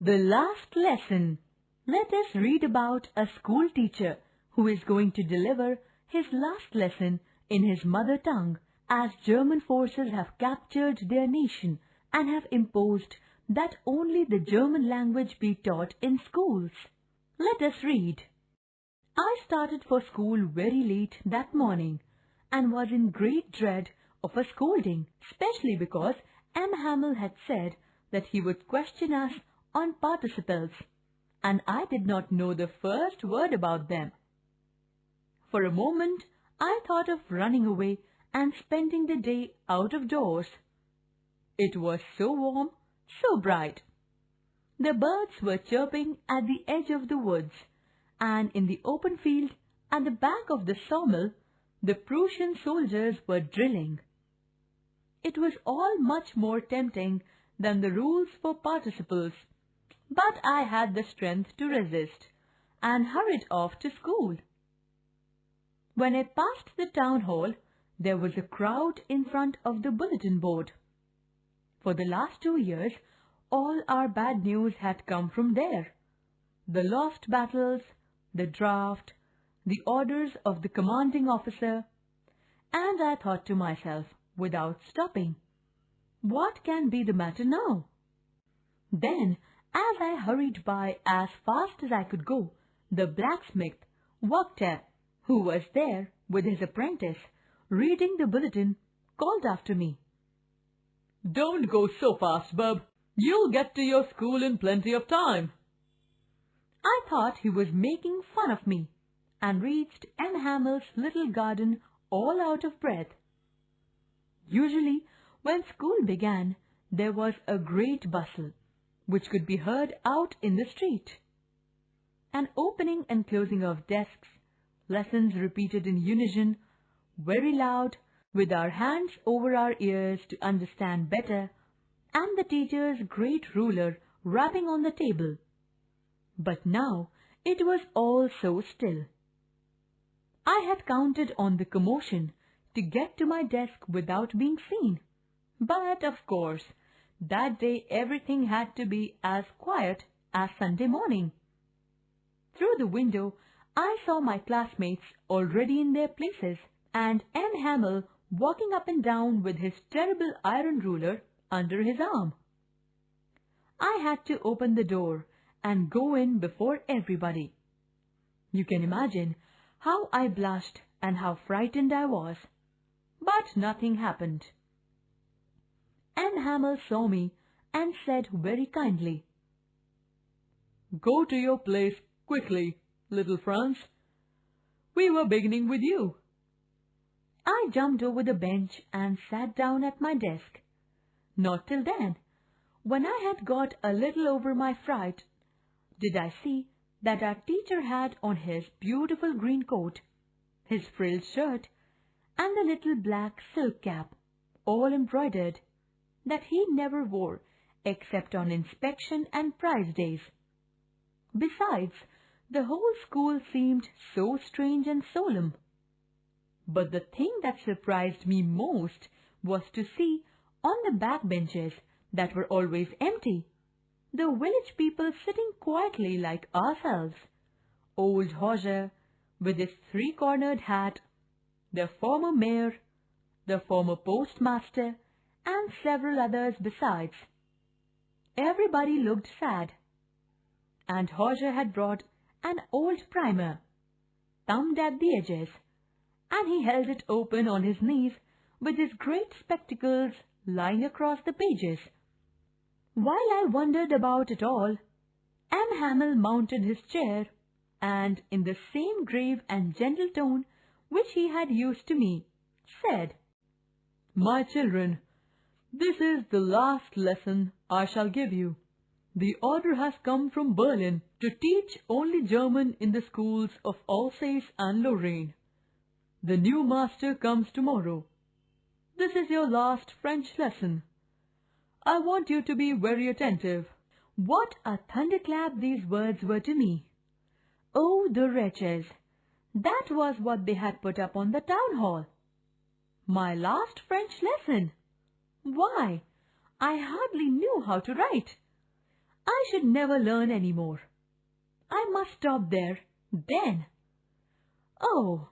The last lesson. Let us read about a school teacher who is going to deliver his last lesson in his mother tongue as German forces have captured their nation and have imposed that only the German language be taught in schools. Let us read. I started for school very late that morning and was in great dread of a scolding, especially because M. Hamel had said that he would question us on participles, and I did not know the first word about them. For a moment, I thought of running away and spending the day out of doors. It was so warm, so bright. The birds were chirping at the edge of the woods, and in the open field at the back of the sawmill, the Prussian soldiers were drilling. It was all much more tempting than the rules for participles, but I had the strength to resist and hurried off to school. When I passed the town hall, there was a crowd in front of the bulletin board. For the last two years, all our bad news had come from there. The lost battles, the draft, the orders of the commanding officer, and I thought to myself, without stopping, what can be the matter now? Then, as I hurried by as fast as I could go, the blacksmith, Wachter, who was there with his apprentice, reading the bulletin, called after me. Don't go so fast, bub. You'll get to your school in plenty of time. I thought he was making fun of me and reached M. Hamel's little garden all out of breath. Usually, when school began, there was a great bustle, which could be heard out in the street. An opening and closing of desks, lessons repeated in unison, very loud, with our hands over our ears to understand better, and the teacher's great ruler rapping on the table. But now it was all so still. I had counted on the commotion to get to my desk without being seen. But, of course, that day everything had to be as quiet as Sunday morning. Through the window, I saw my classmates already in their places and M. Hamel walking up and down with his terrible iron ruler under his arm. I had to open the door and go in before everybody. You can imagine how I blushed and how frightened I was. But nothing happened. M. Hamel saw me and said very kindly, Go to your place quickly, little Franz. We were beginning with you. I jumped over the bench and sat down at my desk. Not till then, when I had got a little over my fright, did I see that our teacher had on his beautiful green coat, his frilled shirt, and the little black silk cap, all embroidered, that he never wore except on inspection and prize days. Besides, the whole school seemed so strange and solemn. But the thing that surprised me most was to see on the back benches that were always empty, the village people sitting quietly like ourselves. Old Hauser, with his three-cornered hat, the former mayor, the former postmaster, and several others besides. Everybody looked sad. And Hauser had brought an old primer, thumbed at the edges, and he held it open on his knees with his great spectacles lying across the pages. While I wondered about it all, M. Hamel mounted his chair and, in the same grave and gentle tone which he had used to me, said, My children, this is the last lesson I shall give you. The order has come from Berlin to teach only German in the schools of Alsace and Lorraine. The new master comes tomorrow. This is your last French lesson. I want you to be very attentive. What a thunderclap these words were to me. Oh, the wretches! That was what they had put up on the town hall. My last French lesson! Why, I hardly knew how to write. I should never learn any more. I must stop there, then. Oh,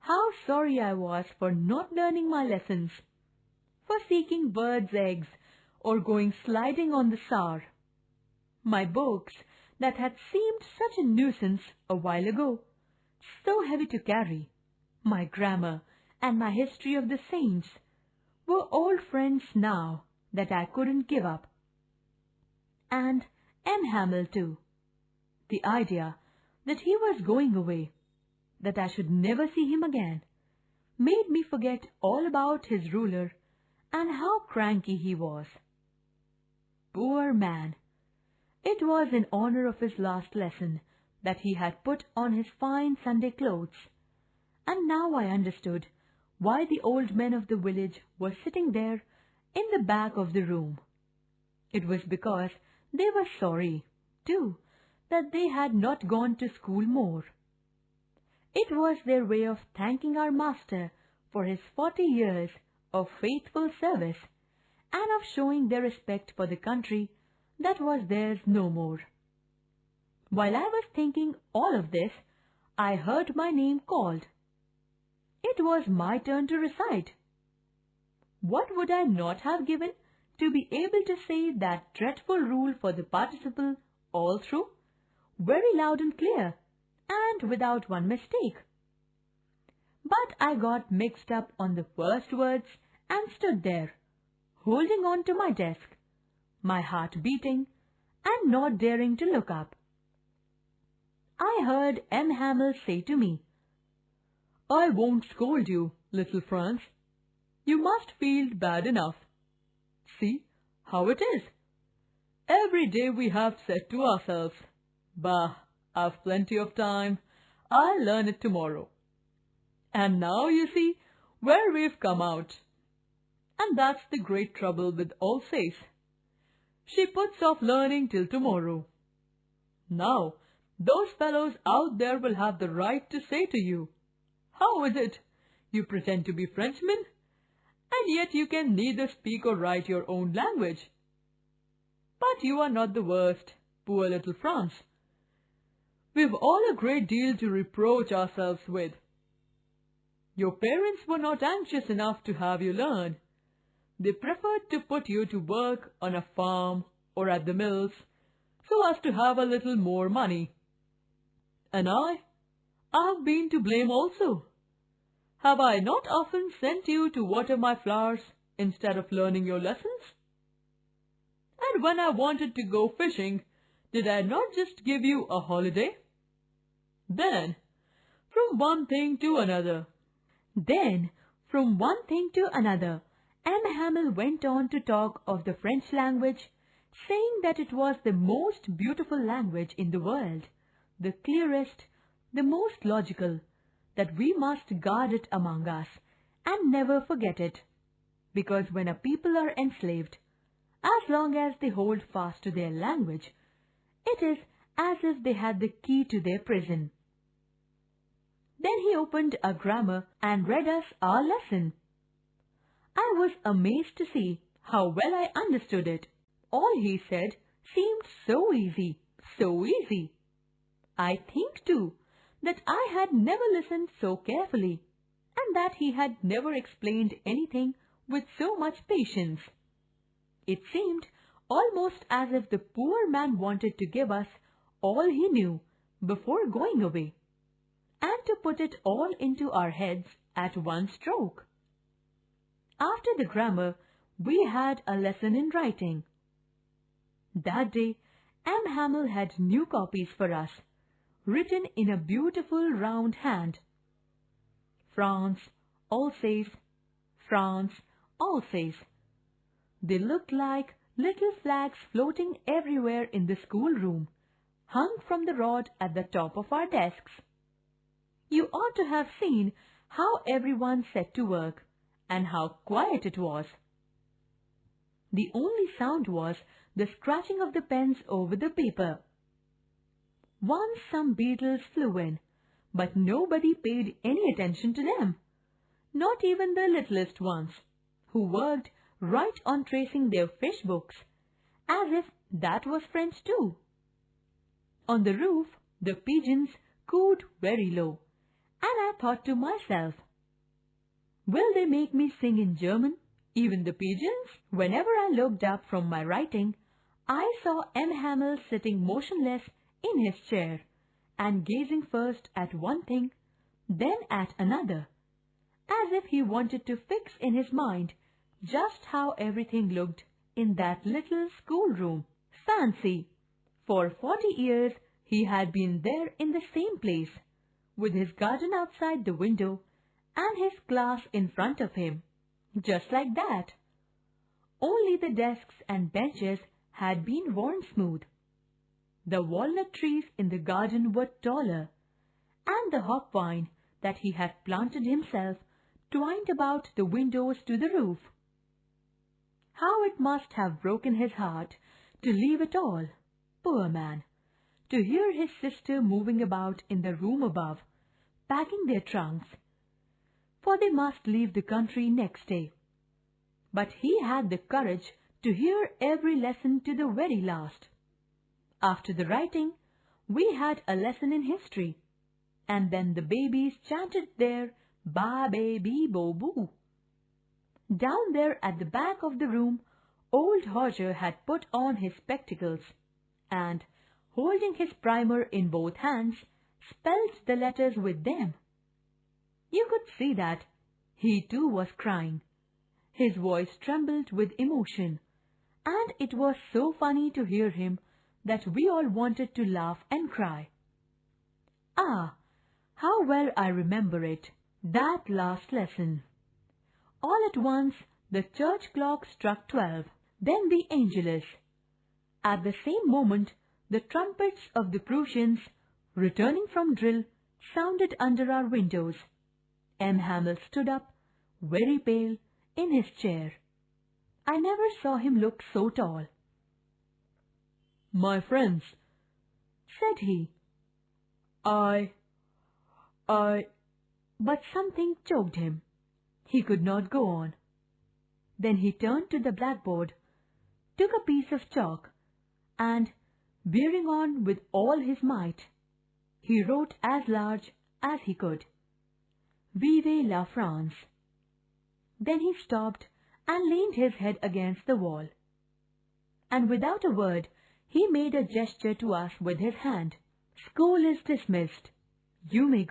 how sorry I was for not learning my lessons, for seeking birds' eggs or going sliding on the Saar. My books that had seemed such a nuisance a while ago, so heavy to carry, my grammar and my history of the saints, were old friends now that I couldn't give up. And M. Hamel too. The idea that he was going away, that I should never see him again, made me forget all about his ruler and how cranky he was. Poor man! It was in honor of his last lesson that he had put on his fine Sunday clothes, and now I understood why the old men of the village were sitting there in the back of the room. It was because they were sorry, too, that they had not gone to school more. It was their way of thanking our master for his forty years of faithful service and of showing their respect for the country that was theirs no more. While I was thinking all of this, I heard my name called. It was my turn to recite. What would I not have given to be able to say that dreadful rule for the participle all through, very loud and clear, and without one mistake? But I got mixed up on the first words and stood there, holding on to my desk, my heart beating and not daring to look up. I heard M. Hamel say to me, I won't scold you, little Franz. You must feel bad enough. See how it is. Every day we have said to ourselves, Bah, I've plenty of time. I'll learn it tomorrow. And now you see where we've come out. And that's the great trouble with Alsace. She puts off learning till tomorrow. Now, those fellows out there will have the right to say to you, How is it? You pretend to be Frenchmen, and yet you can neither speak or write your own language. But you are not the worst, poor little Franz. We've all a great deal to reproach ourselves with. Your parents were not anxious enough to have you learn. They preferred to put you to work on a farm or at the mills so as to have a little more money. And I, I have been to blame also. Have I not often sent you to water my flowers instead of learning your lessons? And when I wanted to go fishing, did I not just give you a holiday? Then, from one thing to another. Then, from one thing to another, M. Hamel went on to talk of the French language, saying that it was the most beautiful language in the world, the clearest, the most logical, that we must guard it among us and never forget it. Because when a people are enslaved, as long as they hold fast to their language, it is as if they had the key to their prison. Then he opened a grammar and read us our lesson. I was amazed to see how well I understood it. All he said seemed so easy, so easy. I think, too, that I had never listened so carefully, and that he had never explained anything with so much patience. It seemed almost as if the poor man wanted to give us all he knew before going away, and to put it all into our heads at one stroke. After the grammar, we had a lesson in writing. That day, M. Hamel had new copies for us written in a beautiful round hand. France, Alsace, France, Alsace. They looked like little flags floating everywhere in the schoolroom, hung from the rod at the top of our desks. You ought to have seen how everyone set to work, and how quiet it was. The only sound was the scratching of the pens over the paper. Once some beetles flew in, but nobody paid any attention to them, not even the littlest ones, who worked right on tracing their fish books, as if that was French too. On the roof, the pigeons cooed very low, and I thought to myself, Will they make me sing in German? Even the pigeons? Whenever I looked up from my writing, I saw M. Hamel sitting motionless in his chair and gazing first at one thing, then at another, as if he wanted to fix in his mind just how everything looked in that little schoolroom. Fancy! For forty years he had been there in the same place, with his garden outside the window and his class in front of him, just like that. Only the desks and benches had been worn smooth. The walnut trees in the garden were taller, and the hop vine that he had planted himself twined about the windows to the roof. How it must have broken his heart to leave it all, poor man, to hear his sister moving about in the room above, packing their trunks, for they must leave the country next day. But he had the courage to hear every lesson to the very last. After the writing, we had a lesson in history, and then the babies chanted their ba be bo boo. Down there at the back of the room, old Hauser had put on his spectacles, and, holding his primer in both hands, spelled the letters with them. You could see that he too was crying. His voice trembled with emotion, and it was so funny to hear him that we all wanted to laugh and cry. Ah, how well I remember it, that last lesson. All at once the church clock struck twelve, then the Angelus. At the same moment the trumpets of the Prussians, returning from drill, sounded under our windows. M. Hamel stood up, very pale, in his chair. I never saw him look so tall. My friends, said he, I, I, but something choked him. He could not go on. Then he turned to the blackboard, took a piece of chalk, and, bearing on with all his might, he wrote as large as he could, Vive la France. Then he stopped and leaned his head against the wall. And without a word, he made a gesture to us with his hand. School is dismissed. You may go.